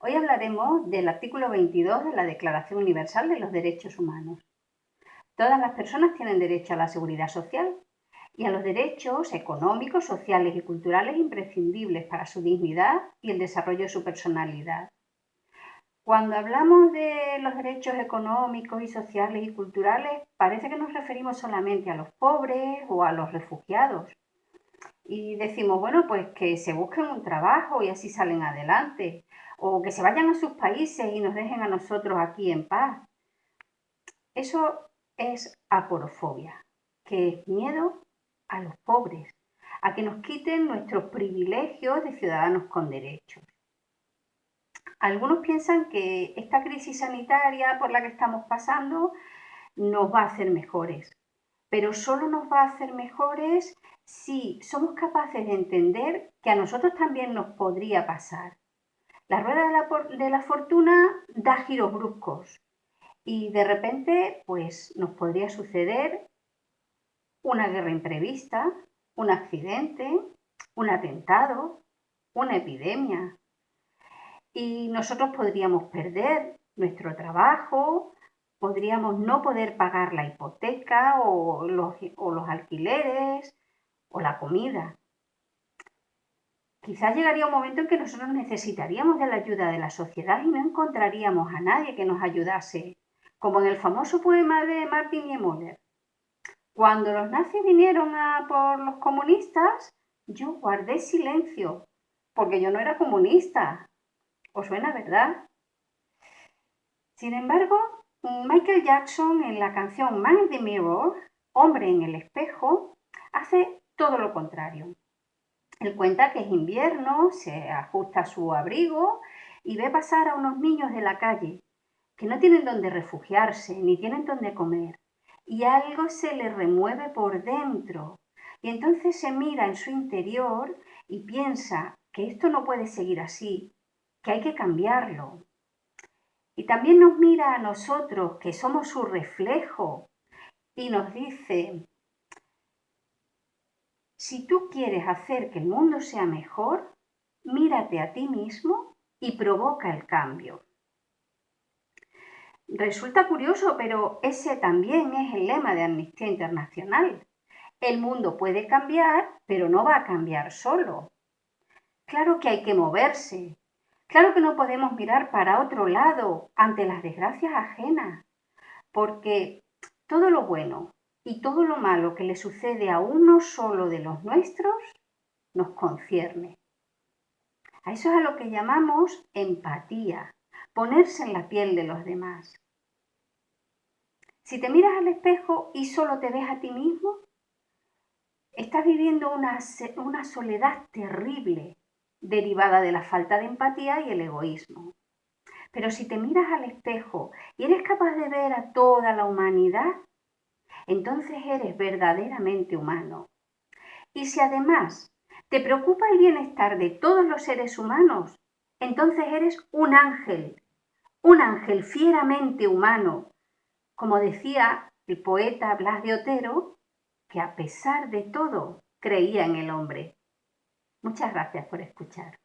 Hoy hablaremos del artículo 22 de la Declaración Universal de los Derechos Humanos. Todas las personas tienen derecho a la seguridad social y a los derechos económicos, sociales y culturales imprescindibles para su dignidad y el desarrollo de su personalidad. Cuando hablamos de los derechos económicos y sociales y culturales, parece que nos referimos solamente a los pobres o a los refugiados. Y decimos, bueno, pues que se busquen un trabajo y así salen adelante, o que se vayan a sus países y nos dejen a nosotros aquí en paz. Eso es aporofobia, que es miedo a los pobres, a que nos quiten nuestros privilegios de ciudadanos con derechos. Algunos piensan que esta crisis sanitaria por la que estamos pasando nos va a hacer mejores, pero solo nos va a hacer mejores si somos capaces de entender que a nosotros también nos podría pasar. La rueda de la, de la fortuna da giros bruscos y de repente pues nos podría suceder una guerra imprevista, un accidente, un atentado, una epidemia. Y nosotros podríamos perder nuestro trabajo, podríamos no poder pagar la hipoteca o los, o los alquileres o la comida. Quizás llegaría un momento en que nosotros necesitaríamos de la ayuda de la sociedad y no encontraríamos a nadie que nos ayudase, como en el famoso poema de Martin Niemöller. Cuando los nazis vinieron a por los comunistas, yo guardé silencio, porque yo no era comunista. ¿Os suena, verdad? Sin embargo, Michael Jackson en la canción Man in the Mirror, Hombre en el espejo, hace todo lo contrario. Él cuenta que es invierno, se ajusta su abrigo y ve pasar a unos niños de la calle que no tienen donde refugiarse ni tienen donde comer y algo se le remueve por dentro. Y entonces se mira en su interior y piensa que esto no puede seguir así, que hay que cambiarlo. Y también nos mira a nosotros, que somos su reflejo, y nos dice, si tú quieres hacer que el mundo sea mejor, mírate a ti mismo y provoca el cambio. Resulta curioso, pero ese también es el lema de Amnistía Internacional. El mundo puede cambiar, pero no va a cambiar solo. Claro que hay que moverse. Claro que no podemos mirar para otro lado ante las desgracias ajenas, porque todo lo bueno y todo lo malo que le sucede a uno solo de los nuestros nos concierne. A eso es a lo que llamamos empatía, ponerse en la piel de los demás. Si te miras al espejo y solo te ves a ti mismo, estás viviendo una, una soledad terrible derivada de la falta de empatía y el egoísmo. Pero si te miras al espejo y eres capaz de ver a toda la humanidad, entonces eres verdaderamente humano. Y si además te preocupa el bienestar de todos los seres humanos, entonces eres un ángel un ángel fieramente humano, como decía el poeta Blas de Otero, que a pesar de todo creía en el hombre. Muchas gracias por escuchar.